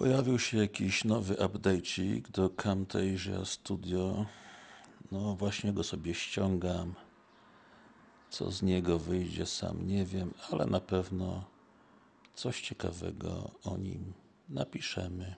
Pojawił się jakiś nowy update'cik do Camtasia Studio. No właśnie go sobie ściągam. Co z niego wyjdzie sam nie wiem, ale na pewno coś ciekawego o nim napiszemy.